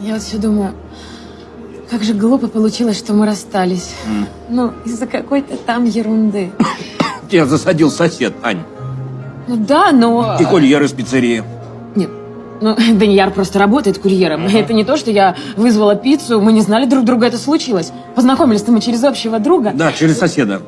Я вот все думаю, как же глупо получилось, что мы расстались. Ну, из-за какой-то там ерунды. Тебя засадил сосед, Ань. Ну да, но... И курьер из пиццерии. Нет, ну, Данияр просто работает курьером. Это не то, что я вызвала пиццу, мы не знали друг друга, это случилось. Познакомились-то мы через общего друга. Да, через соседа.